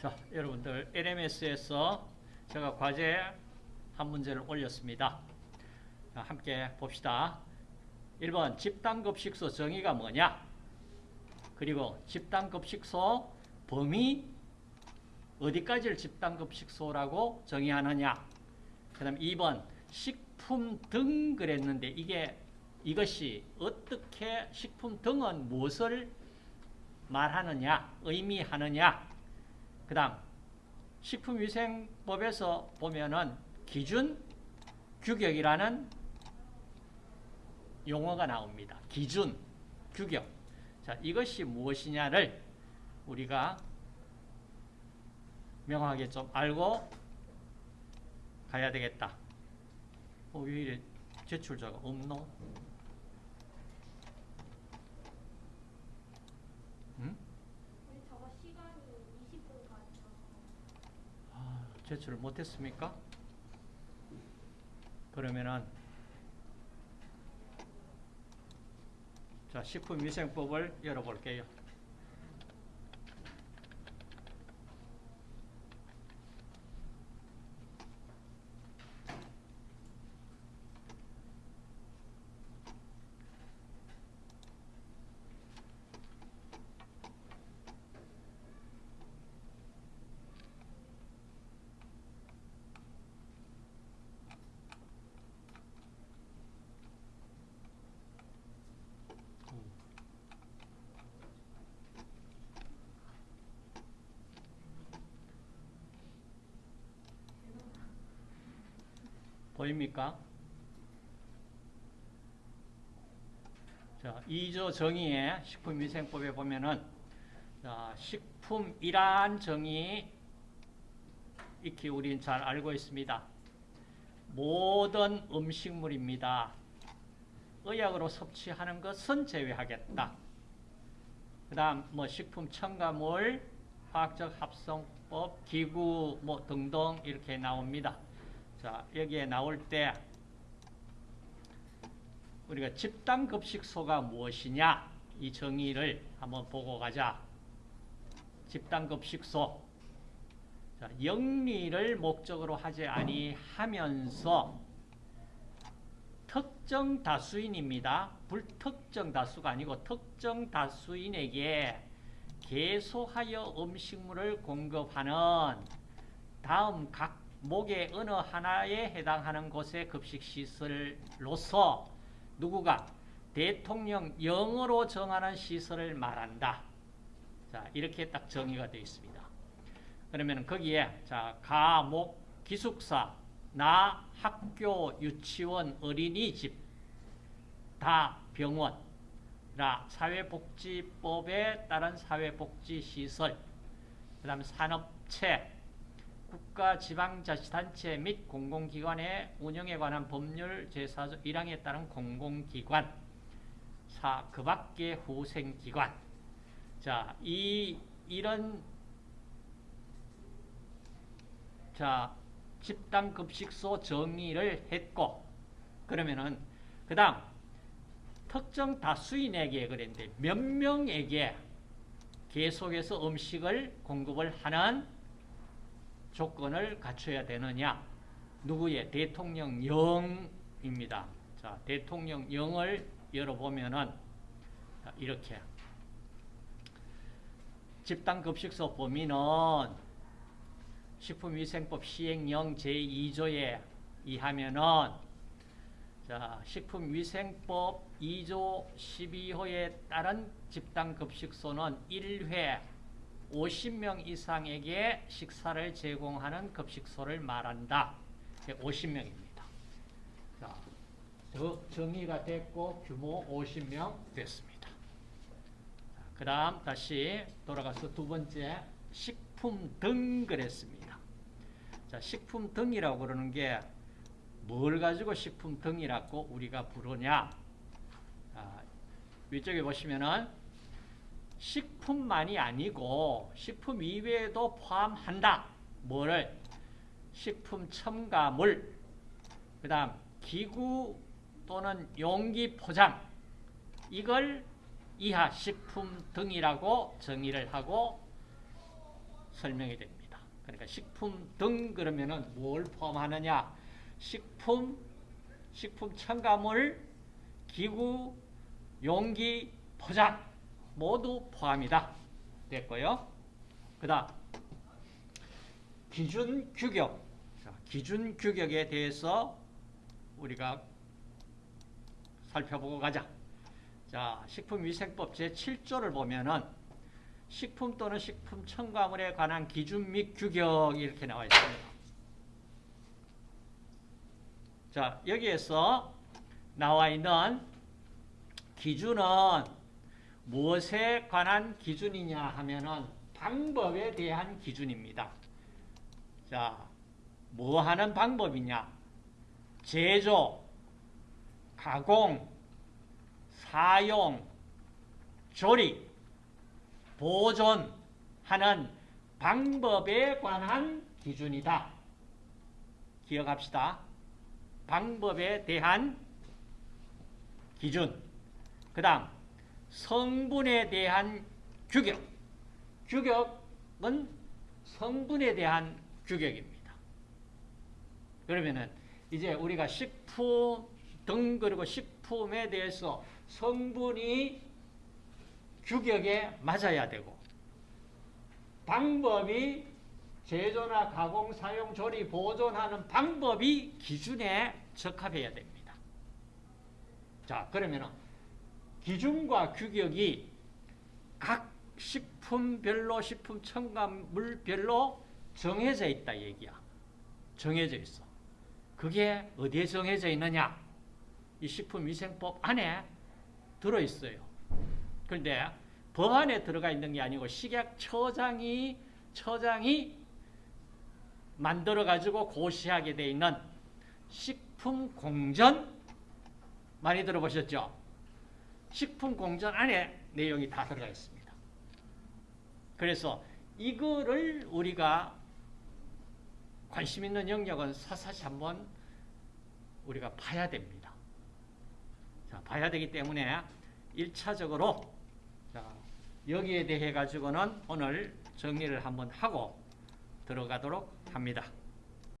자, 여러분들 LMS에서 제가 과제 한 문제를 올렸습니다. 자, 함께 봅시다. 1번 집단급식소 정의가 뭐냐? 그리고 집단급식소 범위 어디까지를 집단급식소라고 정의하느냐? 그 다음 2번 식품 등 그랬는데 이게 이것이 어떻게 식품 등은 무엇을 말하느냐, 의미하느냐? 그 다음 식품위생법에서 보면은 기준, 규격이라는 용어가 나옵니다. 기준, 규격. 자, 이것이 무엇이냐를 우리가 명확하게 좀 알고 가야 되겠다. 어, 왜 이래 제출자가 없노? 응? 우리 저거 시간이 20분까지라서 아, 제출을 못했습니까? 그러면은 자 식품위생법을 열어볼게요. 보입니까? 자, 2조 정의에 식품위생법에 보면은 자, 식품이란 정의 익히 우린 잘 알고 있습니다. 모든 음식물입니다. 의약으로 섭취하는 것은 제외하겠다. 그 다음 뭐 식품 첨가물, 화학적 합성법, 기구 뭐 등등 이렇게 나옵니다. 자, 여기에 나올 때 우리가 집단급식소가 무엇이냐 이 정의를 한번 보고 가자. 집단급식소 자, 영리를 목적으로 하지 아니하면서 특정 다수인입니다. 불특정 다수가 아니고 특정 다수인에게 계속하여 음식물을 공급하는 다음 각 목의 어느 하나에 해당하는 곳의 급식시설로서 누구가 대통령령으로 정하는 시설을 말한다. 자, 이렇게 딱 정의가 되어 있습니다. 그러면 거기에 자, 가, 목, 기숙사, 나, 학교, 유치원, 어린이집, 다 병원, 라 사회복지법에 따른 사회복지시설, 그 다음에 산업체, 국가 지방자치단체 및 공공기관의 운영에 관한 법률 제4조 1항에 따른 공공기관, 사, 그 밖의 후생기관. 자, 이, 이런, 자, 집단급식소 정의를 했고, 그러면은, 그 다음, 특정 다수인에게 그랬는데, 몇 명에게 계속해서 음식을 공급을 하는 조건을 갖춰야 되느냐? 누구의? 대통령령입니다. 자, 대통령령을 열어보면은 이렇게 집단급식소 범위는 식품위생법 시행령 제2조에 의하면은 자, 식품위생법 2조 12호에 따른 집단급식소는 1회 50명 이상에게 식사를 제공하는 급식소를 말한다. 50명입니다. 자, 저 정의가 됐고 규모 50명 됐습니다. 그 다음 다시 돌아가서 두 번째 식품 등 그랬습니다. 자, 식품 등이라고 그러는 게 뭘 가지고 식품 등이라고 우리가 부르냐? 자, 위쪽에 보시면은 식품만이 아니고 식품 이외에도 포함한다. 뭐를? 식품 첨가물, 그 다음 기구 또는 용기 포장 이걸 이하 식품 등이라고 정의를 하고 설명이 됩니다. 그러니까 식품 등 그러면은 뭘 포함하느냐? 식품, 식품 첨가물, 기구, 용기, 포장 모두 포함이다. 됐고요. 그 다음 기준 규격. 자, 기준 규격에 대해서 우리가 살펴보고 가자. 자, 식품위생법 제7조를 보면은 식품 또는 식품 첨가물에 관한 기준 및 규격 이렇게 나와 있습니다. 자, 여기에서 나와 있는 기준은 무엇에 관한 기준이냐 하면은 방법에 대한 기준입니다. 자, 뭐 하는 방법이냐? 제조, 가공, 사용, 조리, 보존하는 방법에 관한 기준이다. 기억합시다. 방법에 대한 기준. 그 다음, 성분에 대한 규격. 규격은 성분에 대한 규격입니다. 그러면은 이제 우리가 식품 등 그리고 식품에 대해서 성분이 규격에 맞아야 되고 방법이 제조나 가공, 사용, 조리, 보존하는 방법이 기준에 적합해야 됩니다. 자, 그러면은 기준과 규격이 각 식품별로 식품 첨가물별로 정해져 있다 얘기야. 정해져 있어. 그게 어디에 정해져 있느냐? 이 식품위생법 안에 들어 있어요. 그런데 법 안에 들어가 있는 게 아니고 식약처장이 처장이 만들어 가지고 고시하게 돼 있는 식품공전 많이 들어보셨죠? 식품공전 안에 내용이 다 들어가 있습니다. 그래서 이거를 우리가 관심 있는 영역은 사사시 한번 우리가 봐야 됩니다. 자, 봐야 되기 때문에 1차적으로 자, 여기에 대해 가지고는 오늘 정리를 한번 하고 들어가도록 합니다.